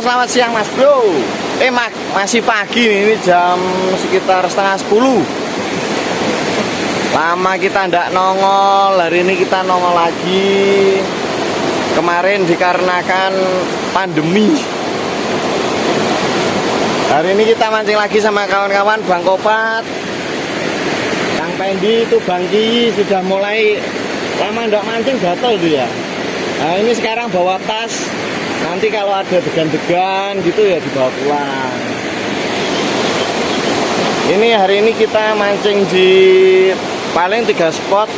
selamat siang Mas Bro. Eh mak masih pagi nih, ini jam sekitar setengah sepuluh. Lama kita ndak nongol, hari ini kita nongol lagi. Kemarin dikarenakan pandemi. Hari ini kita mancing lagi sama kawan-kawan Bang Kopat. Kang Pendi itu Bang Ki sudah mulai lama ndak mancing tuh ya. Nah ini sekarang bawa tas nanti kalau ada degan-degan gitu ya dibawa pulang. Ini hari ini kita mancing di paling tiga spot.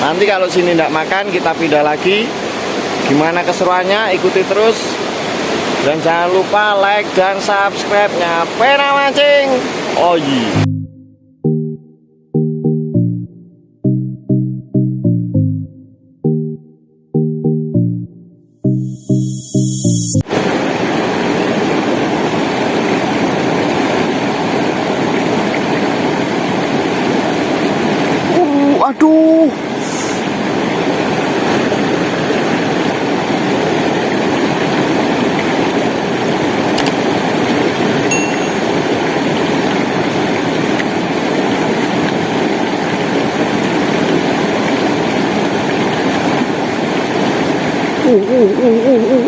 Nanti kalau sini tidak makan kita pindah lagi. Gimana keseruannya? Ikuti terus. Dan jangan lupa like dan subscribe nya pena mancing. Oh iya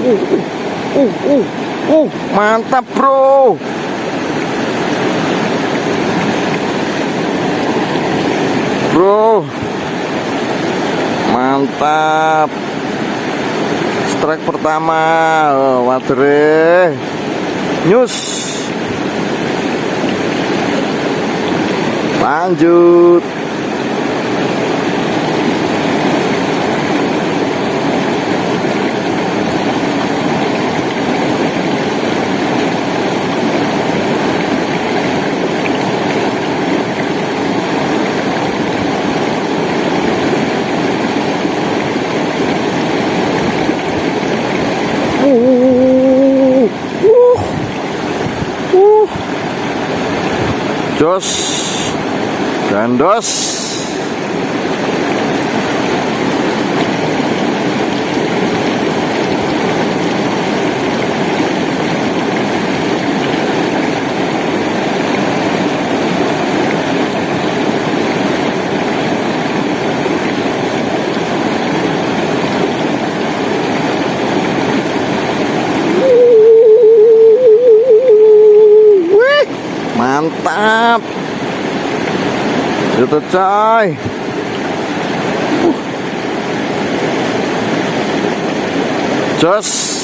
uh, uh, uh, uh, mantap bro. bro. Mantap. Strike pertama. Oh, wadre news lanjut Jos dan dos. Wih, mantap. Itu coy. Uh,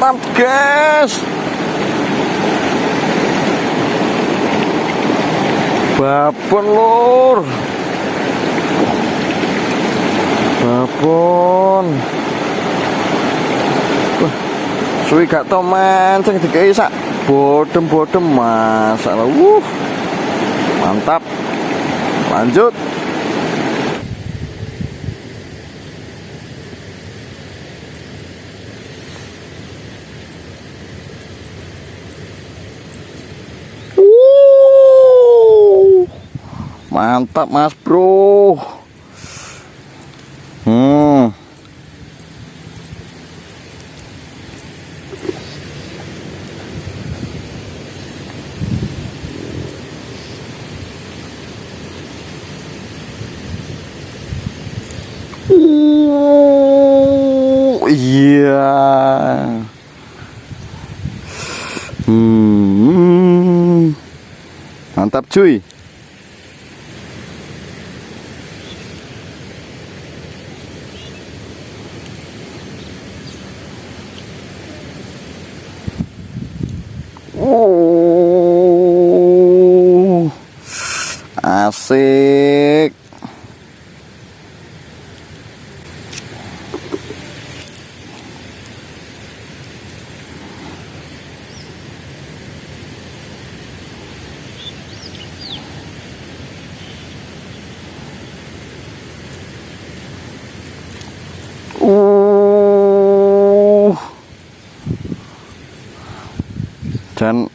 mantap guys. Babon lur. Babon. Suwi gak tau mancing dikei sak. Bodem-bodem masalah uh mantap. Lanjut mantap mas bro hmm Uh, iya Hmm. Mantap cuy. Asik. Uh. Dan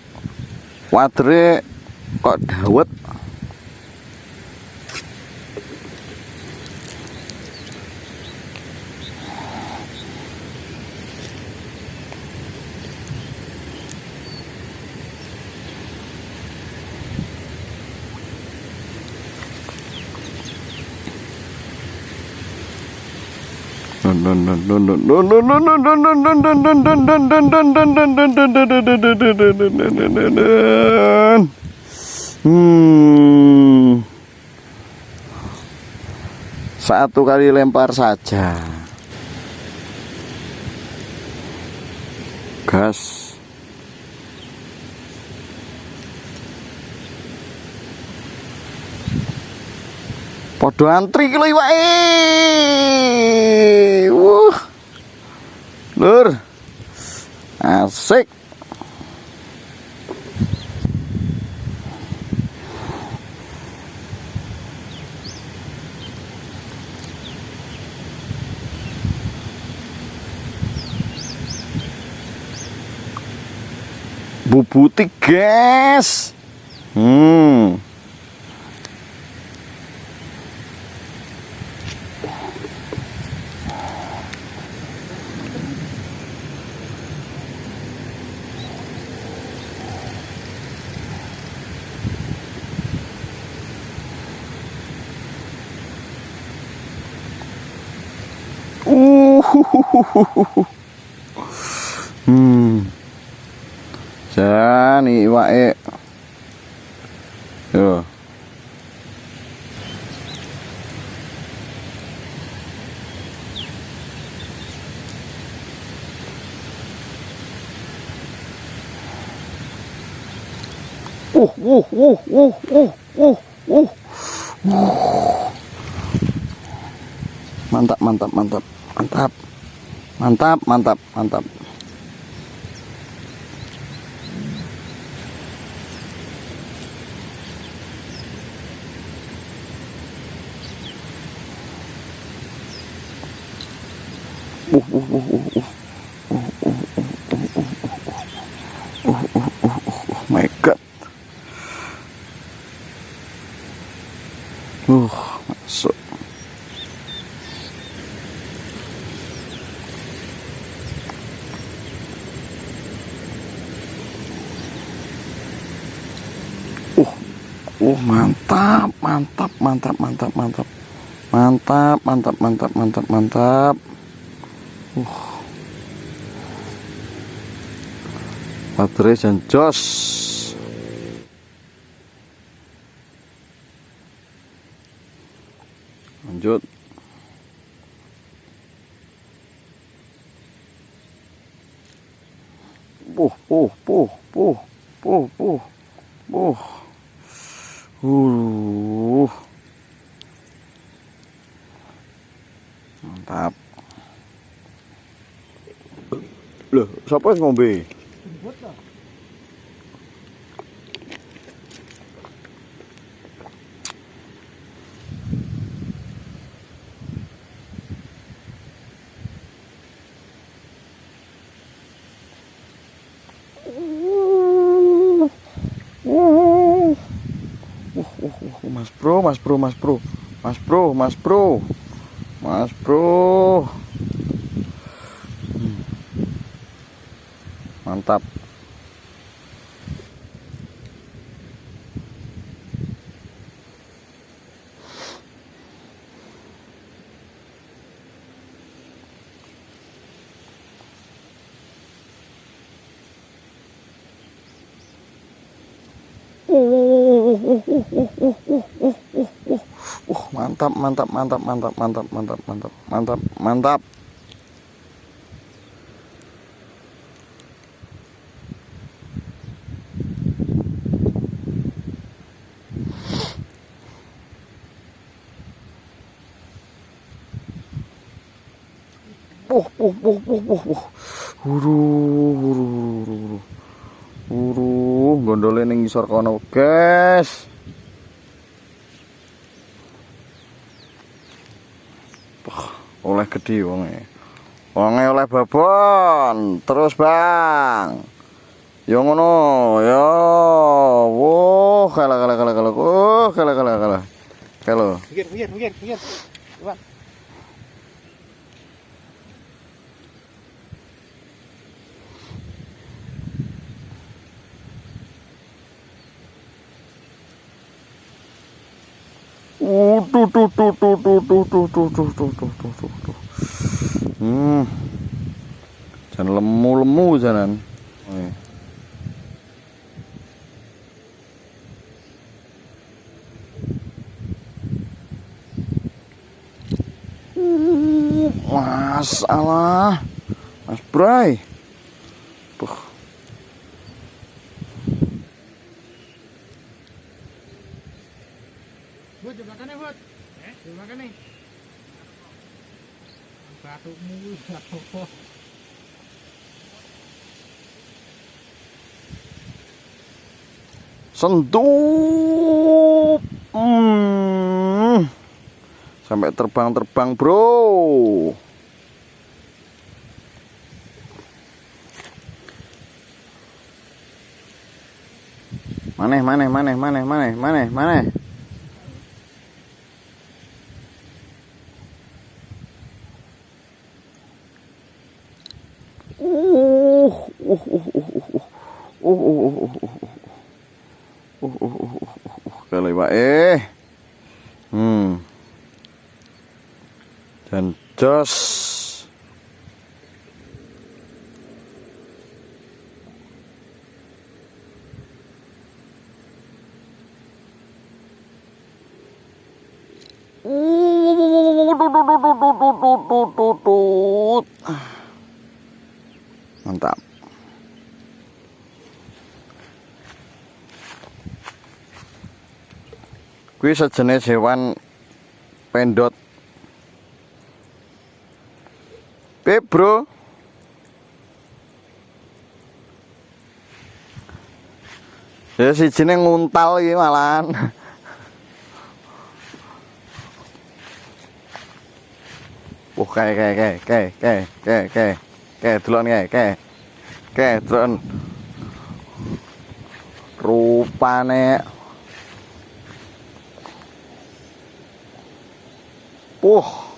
wadre kok dawet Satu kali lempar saja. Gas. Podo antri ki lho iwake. Wuh. Lur. Asik. Bubuti, guys. Hmm. hmm. Jan iwake. Yo. Uh, uh, uh, uh, uh, uh, uh, Mantap, mantap, mantap, mantap. Mantap, mantap, mantap. Uh, uh, uh, uh, uh. My God. Uh, masuk. Uh, uh, mantap, mantap, mantap, mantap, mantap, mantap, mantap, mantap, mantap, mantap. Uh. Baterai dan jos. Lanjut. Puh, puh, puh, puh, puh, puh, puh. Uh. Mantap. Loh, ngombe? Lah. Mas Bro, Mas Bro, Mas Bro, Mas Bro, Mas Bro, Mas Bro. Hmm. Mantap. Uh, mantap, mantap, mantap, mantap, mantap, mantap, mantap, mantap, mantap. Uh, uh, uh, uh, uh, uh. Huru, huru, huru, huru. Huru, gondole ning ngisor kono, guys. Oleh gede wonge. Wonge oleh babon. Terus, Bang. Ya ngono, ya. Wah, kalah kalah kalah kalah. Oh, kalah kalah kalah. Uh, tuh tuh tuh tuh tuh tuh tuh tuh tuh tuh tuh tuh tuh tuh. Hmm. Jangan lemu-lemu jangan. Oh, hmm, Masalah, Mas Bray. Buh. Buat jebakannya, Bu. Eh, jebakannya. Batukmu. Hmm. Sampai terbang-terbang, Bro. Maneh, maneh, maneh, maneh, maneh, maneh, maneh. Uh, uh, uh, uh, uh, uh, uh, uh, uh, uh, uh. Uh, uh, eh. Hmm. Dan jos. Mantap. Kuwi sejenis hewan pendot. Pip, Bro. Ya sijine nguntal iki malahan. Wah, kae kae kae kae kae kae kae. Kae delon kae kae. Kae delon. Rupane 哇